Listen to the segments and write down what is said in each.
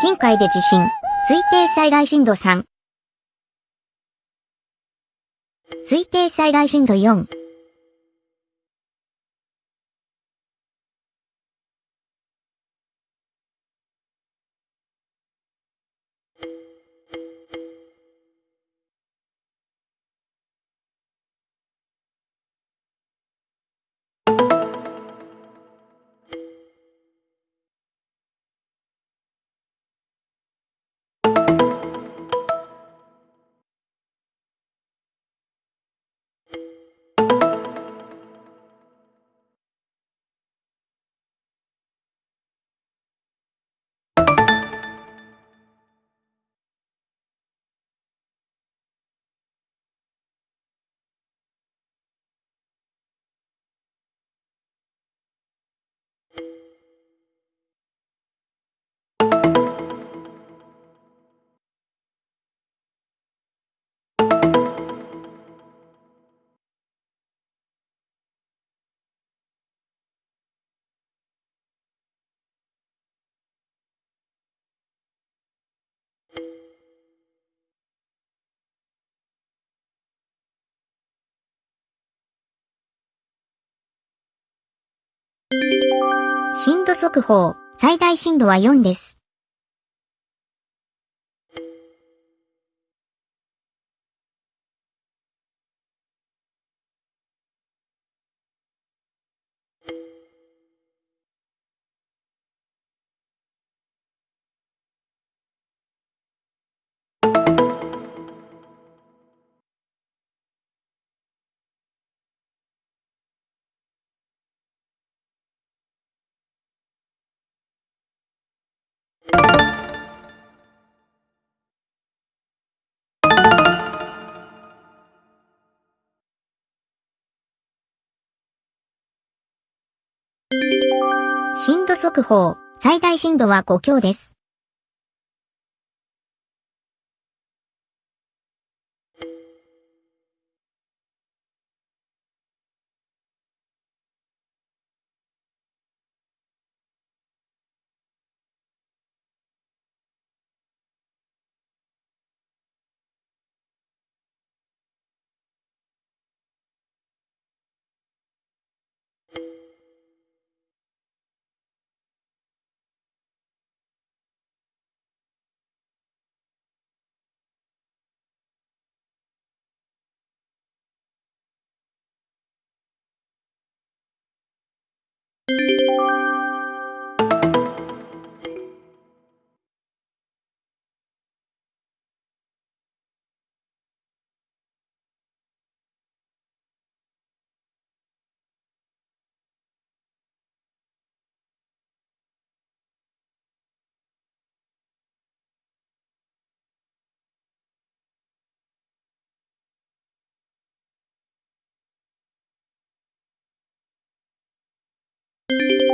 近海で地震。推定災害震度3。推定災害震度4。震度速報、最大震度は4です。震度速報、最大震度は5強です。thank you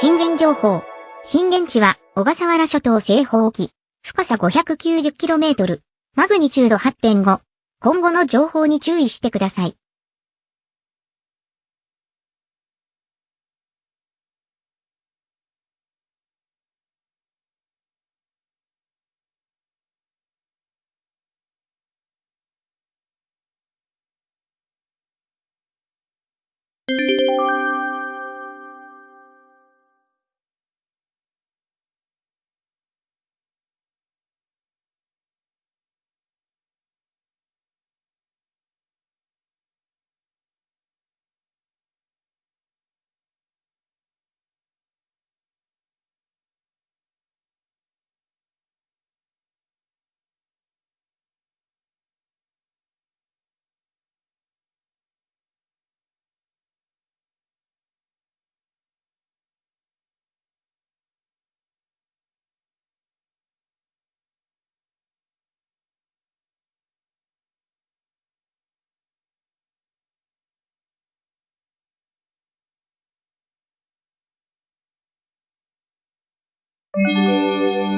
震源情報。震源地は、小笠原諸島西方沖。深さ 590km。マグニチュード8.5。今後の情報に注意してください。you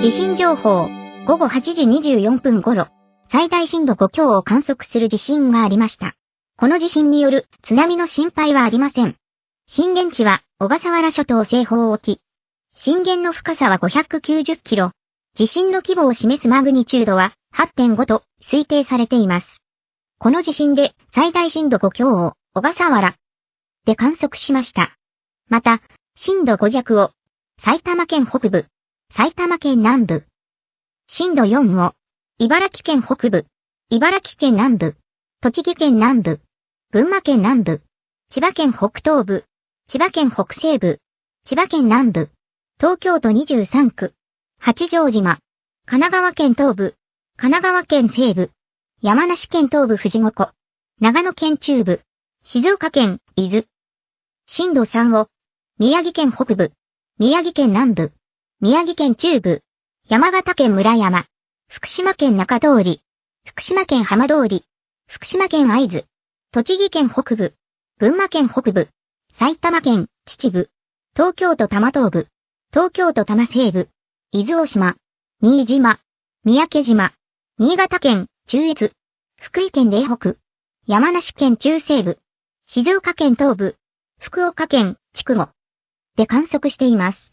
地震情報、午後8時24分頃、最大震度5強を観測する地震がありました。この地震による津波の心配はありません。震源地は小笠原諸島西方沖。震源の深さは590キロ。地震の規模を示すマグニチュードは8.5と推定されています。この地震で最大震度5強を小笠原で観測しました。また、震度5弱を埼玉県北部、埼玉県南部。震度4を、茨城県北部、茨城県南部、栃木県南部、群馬県南部、千葉県北東部、千葉県北西部、千葉県南部、東京都23区、八丈島、神奈川県東部、神奈川県西部、山梨県東部富士五湖、長野県中部、静岡県伊豆。震度3を、宮城県北部、宮城県南部、宮城県中部、山形県村山、福島県中通り、福島県浜通り、福島県会津、栃木県北部、群馬県北部、埼玉県秩父、東京都多摩東部、東京都多摩西部、伊豆大島、新島、三宅島、新潟県中越、福井県嶺北、山梨県中西部、静岡県東部、福岡県筑後で観測しています。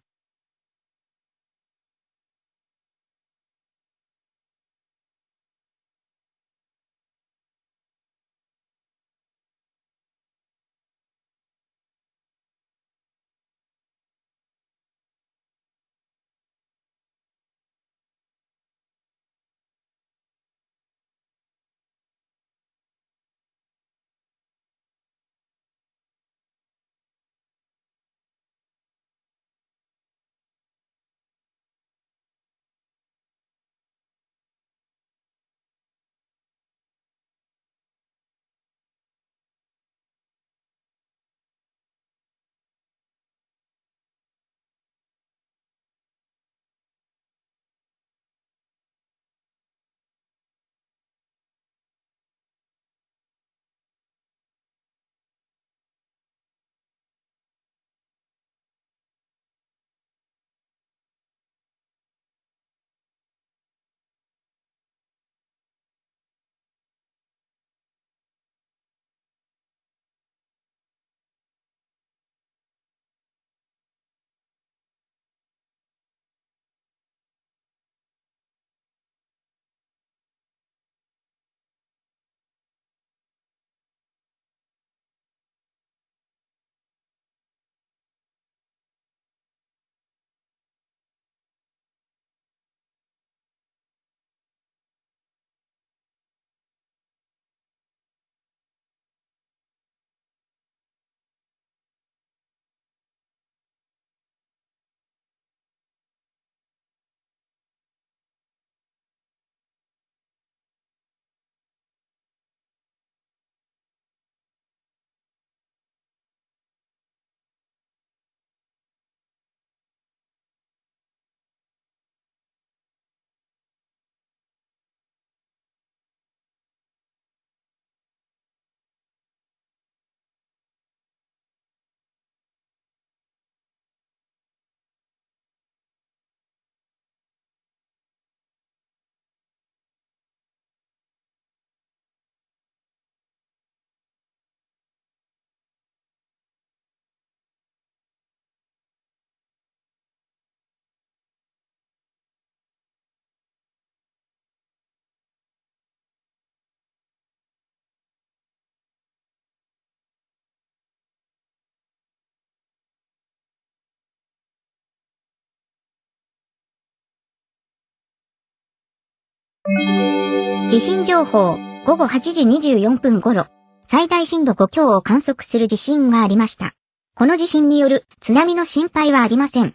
地震情報、午後8時24分頃、最大震度5強を観測する地震がありました。この地震による津波の心配はありません。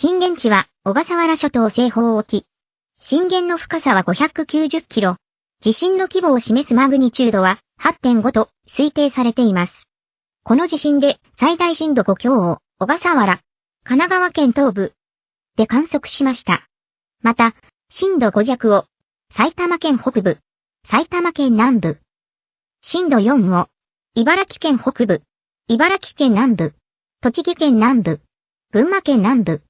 震源地は小笠原諸島西方沖。震源の深さは590キロ。地震の規模を示すマグニチュードは8.5と推定されています。この地震で最大震度5強を小笠原、神奈川県東部で観測しました。また、震度5弱を埼玉県北部、埼玉県南部、震度4を。茨城県北部、茨城県南部、栃木県南部、群馬県南部、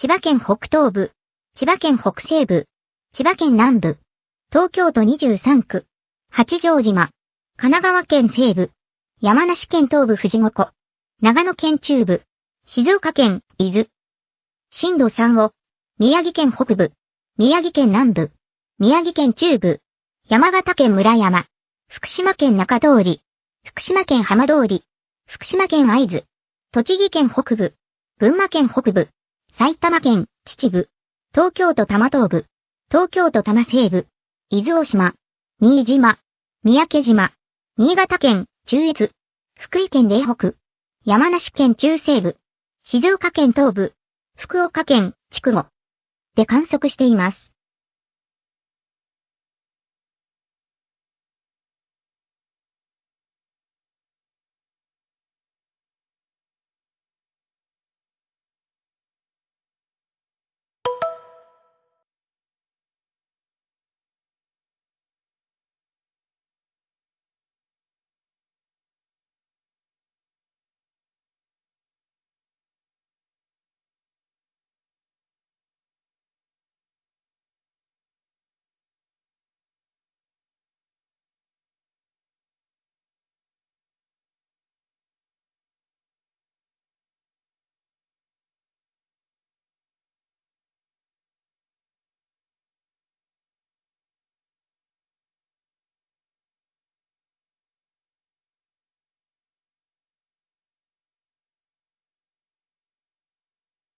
千葉県北東部、千葉県北西部、千葉県南部、東京都23区、八丈島、神奈川県西部、山梨県東部。富士五湖、長野県中部、静岡県伊豆、震度3を。宮城県北部、宮城県南部、宮城県中部、山形県村山、福島県中通り、福島県浜通り、福島県会津、栃木県北部、群馬県北部、埼玉県秩父、東京都多摩東部、東京都多摩西部、伊豆大島、新島、三宅島、新潟県中越、福井県嶺北、山梨県中西部、静岡県東部、福岡県筑後で観測しています。